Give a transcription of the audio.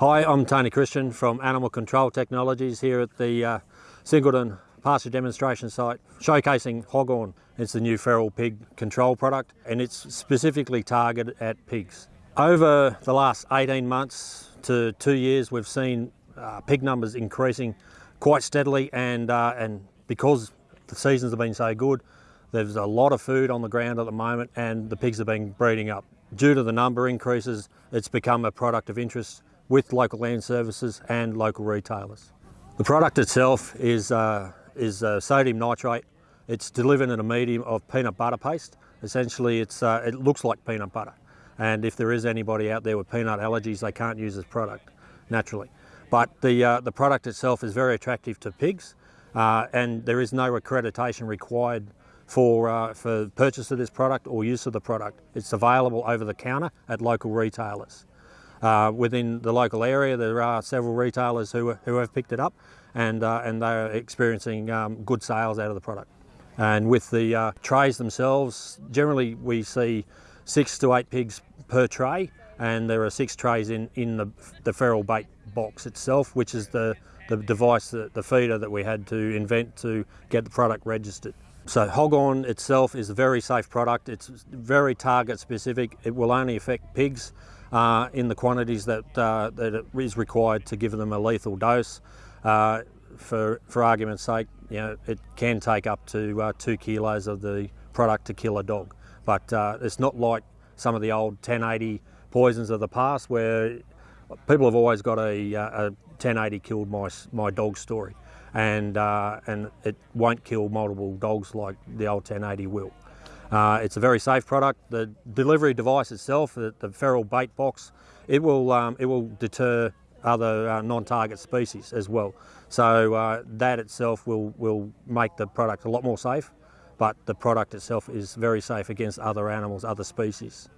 Hi, I'm Tony Christian from Animal Control Technologies here at the uh, Singleton pasture demonstration site showcasing Hoggone. It's the new feral pig control product and it's specifically targeted at pigs. Over the last 18 months to two years we've seen uh, pig numbers increasing quite steadily and, uh, and because the seasons have been so good there's a lot of food on the ground at the moment and the pigs have been breeding up. Due to the number increases it's become a product of interest with local land services and local retailers. The product itself is, uh, is uh, sodium nitrate. It's delivered in a medium of peanut butter paste. Essentially, it's, uh, it looks like peanut butter. And if there is anybody out there with peanut allergies, they can't use this product naturally. But the, uh, the product itself is very attractive to pigs uh, and there is no accreditation required for, uh, for purchase of this product or use of the product. It's available over the counter at local retailers. Uh, within the local area, there are several retailers who, who have picked it up and, uh, and they're experiencing um, good sales out of the product. And with the uh, trays themselves, generally we see six to eight pigs per tray and there are six trays in, in the, the feral bait box itself, which is the, the device, the, the feeder that we had to invent to get the product registered. So Hoggone itself is a very safe product. It's very target specific. It will only affect pigs uh, in the quantities that, uh, that is required to give them a lethal dose. Uh, for, for argument's sake, you know, it can take up to uh, two kilos of the product to kill a dog. But uh, it's not like some of the old 1080 poisons of the past where people have always got a, uh, a 1080 killed my, my dog story. And, and it won't kill multiple dogs like the old 1080 will. Uh, it's a very safe product. The delivery device itself, the, the feral bait box, it will, um, it will deter other uh, non-target species as well. So uh, that itself will, will make the product a lot more safe, but the product itself is very safe against other animals, other species.